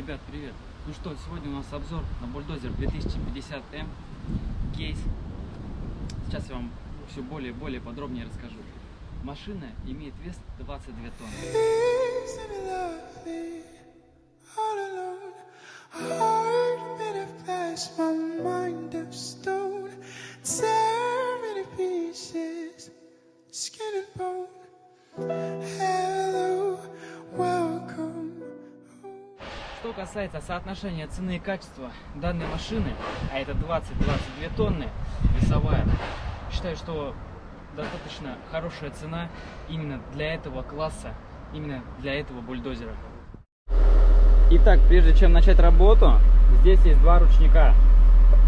Ребят, привет! Ну что, сегодня у нас обзор на бульдозер 2050М кейс. Сейчас я вам все более и более подробнее расскажу. Машина имеет вес 22 тонны. Что касается соотношения цены и качества данной машины, а это 20-22 тонны весовая, считаю, что достаточно хорошая цена именно для этого класса, именно для этого бульдозера. Итак, прежде чем начать работу, здесь есть два ручника.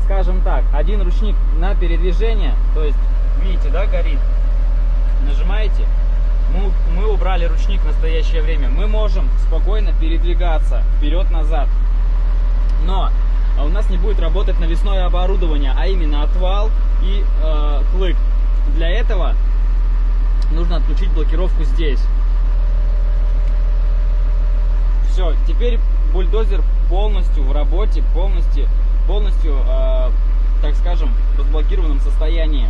Скажем так, один ручник на передвижение, то есть, видите, да, горит. Нажимаете, мы, мы убрали ручник в настоящее время. Мы можем спокойно передвигаться вперед-назад. Но а у нас не будет работать навесное оборудование, а именно отвал и э, клык. Для этого нужно отключить блокировку здесь. Все, теперь бульдозер полностью в работе, полностью, полностью, э, так скажем, в разблокированном состоянии.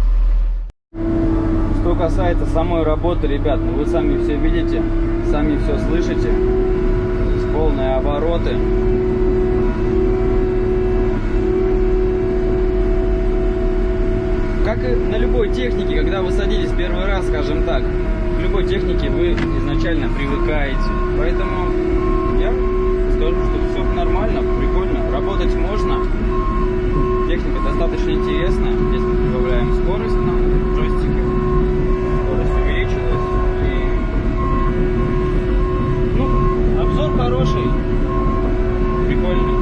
Что касается самой работы, ребят, ну вы сами все видите, сами все слышите. Есть полные обороты. Как и на любой технике, когда вы садитесь первый раз, скажем так, к любой технике вы изначально привыкаете. Поэтому я скажу, что все нормально, прикольно, работать можно. Техника достаточно интересная. Здесь мы прибавляем скорость на джойстике. Скорость увеличилась. И... Ну, обзор хороший. Прикольный.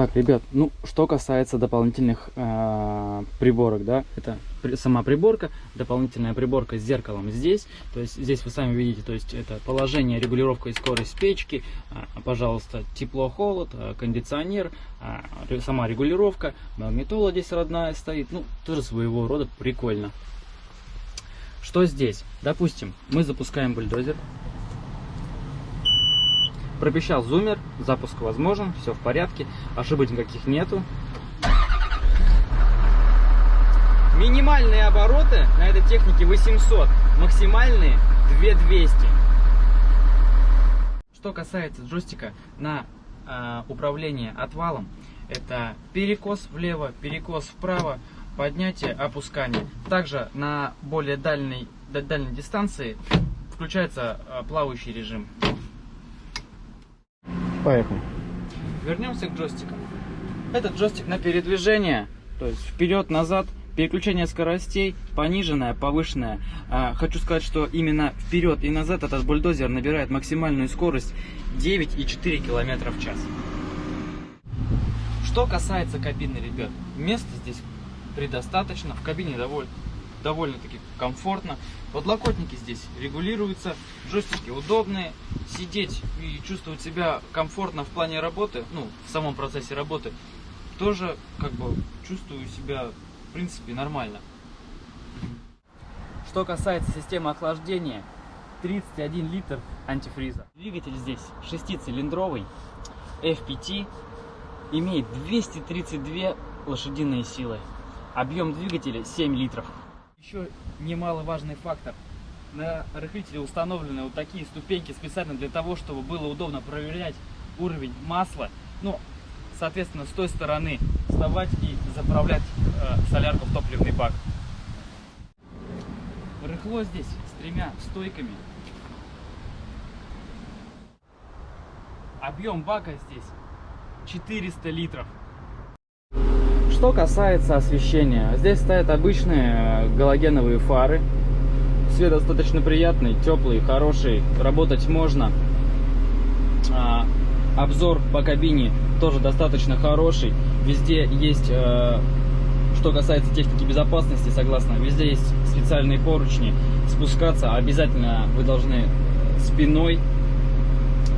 Так, ребят, ну, что касается дополнительных э, приборок, да, это при- сама приборка, дополнительная приборка с зеркалом здесь, то есть здесь вы сами видите, то есть это положение, регулировка и скорость печки, а, пожалуйста, тепло-холод, а, кондиционер, ре- сама регулировка, магнитола здесь родная стоит, ну, тоже своего рода прикольно. Что здесь? Допустим, мы запускаем бульдозер, Пропищал зумер, запуск возможен, все в порядке, ошибок никаких нету. Минимальные обороты на этой технике 800, максимальные 2200. Что касается джойстика на э, управление отвалом, это перекос влево, перекос вправо, поднятие, опускание. Также на более дальней, да- дальней дистанции включается э, плавающий режим. Поехали. Вернемся к джойстикам. Этот джойстик на передвижение, то есть вперед-назад, переключение скоростей, пониженное, повышенное. А, хочу сказать, что именно вперед и назад этот бульдозер набирает максимальную скорость 9,4 км в час. Что касается кабины, ребят, места здесь предостаточно, в кабине довольно, довольно-таки комфортно. Подлокотники здесь регулируются, джойстики удобные, сидеть и чувствовать себя комфортно в плане работы, ну, в самом процессе работы, тоже как бы чувствую себя в принципе нормально. Что касается системы охлаждения, 31 литр антифриза. Двигатель здесь шестицилиндровый, FPT, имеет 232 лошадиные силы. Объем двигателя 7 литров. Еще немаловажный фактор. На рыхлителе установлены вот такие ступеньки специально для того, чтобы было удобно проверять уровень масла. Ну, соответственно, с той стороны вставать и заправлять э, солярку в топливный бак. Рыхло здесь с тремя стойками. Объем бака здесь 400 литров. Что касается освещения, здесь стоят обычные э, галогеновые фары. Свет достаточно приятный, теплый, хороший, работать можно. А, обзор по кабине тоже достаточно хороший. Везде есть, э, что касается техники безопасности, согласно, везде есть специальные поручни. Спускаться обязательно вы должны спиной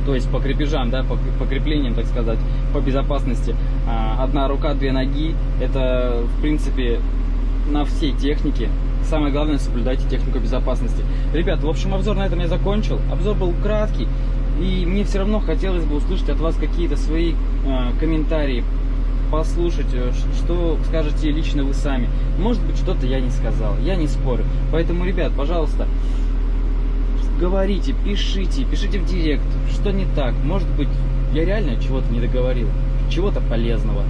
то есть по крепежам, да, по, по креплениям, так сказать, по безопасности. А, Одна рука, две ноги, это в принципе на всей технике Самое главное, соблюдайте технику безопасности. Ребят, в общем, обзор на этом я закончил. Обзор был краткий. И мне все равно хотелось бы услышать от вас какие-то свои э, комментарии, послушать, э, что скажете лично вы сами. Может быть, что-то я не сказал, я не спорю. Поэтому, ребят, пожалуйста, говорите, пишите, пишите в директ, что не так. Может быть, я реально чего-то не договорил, чего-то полезного.